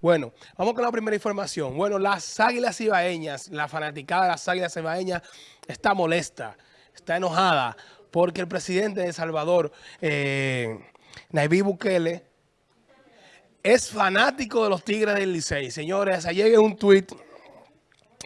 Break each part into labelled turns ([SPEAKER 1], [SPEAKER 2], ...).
[SPEAKER 1] Bueno, vamos con la primera información. Bueno, las águilas ibaeñas, la fanaticada de las águilas ibaeñas está molesta, está enojada porque el presidente de El Salvador, eh, Nayib Bukele, es fanático de los Tigres del Licey. Señores, ayer un tuit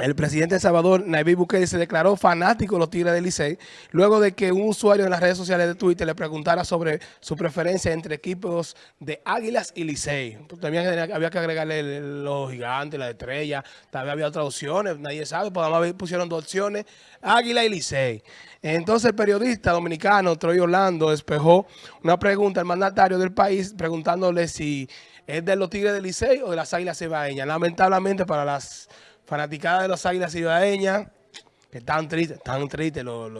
[SPEAKER 1] el presidente de Salvador, Nayib Bukele, se declaró fanático de los Tigres del Licey luego de que un usuario en las redes sociales de Twitter le preguntara sobre su preferencia entre equipos de Águilas y Licey. También había que agregarle los gigantes, la estrella, también había otras opciones, nadie sabe, pues además pusieron dos opciones, Águila y Licey. Entonces el periodista dominicano Troy Orlando despejó una pregunta al mandatario del país preguntándole si es de los Tigres del Licey o de las Águilas Cebaeñas. Lamentablemente para las fanaticada de los Águilas Cibaeñas, que están tristes, están tristes los,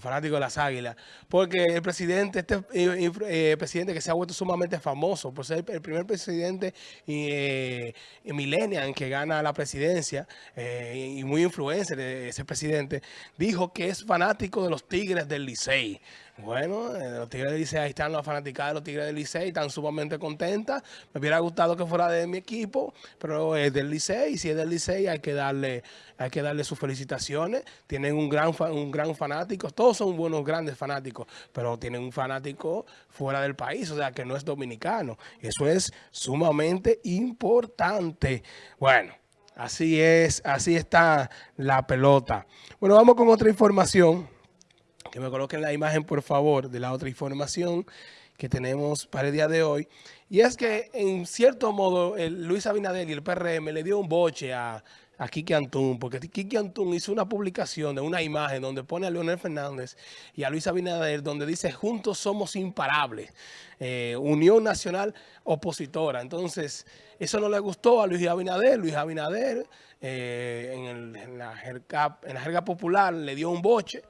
[SPEAKER 1] fanáticos de las Águilas, porque el presidente, este eh, eh, presidente que se ha vuelto sumamente famoso por ser el primer presidente eh, millennial que gana la presidencia eh, y muy influencer ese presidente, dijo que es fanático de los Tigres del Licey. Bueno, eh, los Tigres del Licey, ahí están las fanáticas de los Tigres del Licey, están sumamente contentas. Me hubiera gustado que fuera de mi equipo, pero es del Licey, y si es del Licey hay que darle hay que darle sus felicitaciones. Tienen un gran, un gran fanático, todos son buenos, grandes fanáticos, pero tienen un fanático fuera del país, o sea, que no es dominicano. Eso es sumamente importante. Bueno. Así es, así está la pelota. Bueno, vamos con otra información que me coloquen la imagen, por favor, de la otra información que tenemos para el día de hoy. Y es que, en cierto modo, Luis Abinader y el PRM le dio un boche a, a Kiki Antún, porque Kiki Antún hizo una publicación de una imagen donde pone a Leonel Fernández y a Luis Abinader, donde dice, juntos somos imparables, eh, Unión Nacional Opositora. Entonces, eso no le gustó a Luis Abinader. Luis Abinader, eh, en, la jerga, en la jerga popular, le dio un boche,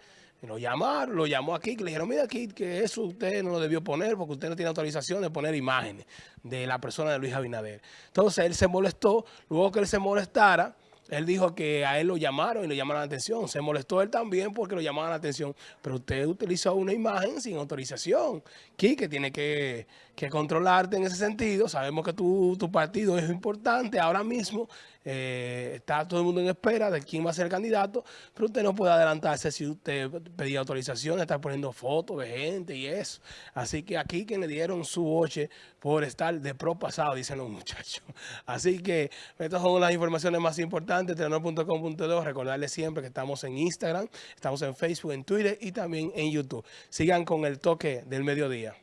[SPEAKER 1] lo llamaron, lo llamó aquí, que le dijeron, mira aquí, que eso usted no lo debió poner porque usted no tiene autorización de poner imágenes de la persona de Luis Abinader. Entonces él se molestó, luego que él se molestara, él dijo que a él lo llamaron y le llamaron la atención. Se molestó él también porque lo llamaban la atención. Pero usted utilizó una imagen sin autorización. que tiene que, controlarte en ese sentido. Sabemos que tu, tu partido es importante ahora mismo. Eh, está todo el mundo en espera de quién va a ser el candidato. Pero usted no puede adelantarse si usted pedía autorización, estar poniendo fotos de gente y eso. Así que aquí que le dieron su boche por estar de pro pasado, dicen los muchachos. Así que estas son las informaciones más importantes importante, telenor.com.do. Recordarles siempre que estamos en Instagram, estamos en Facebook, en Twitter y también en YouTube. Sigan con el toque del mediodía.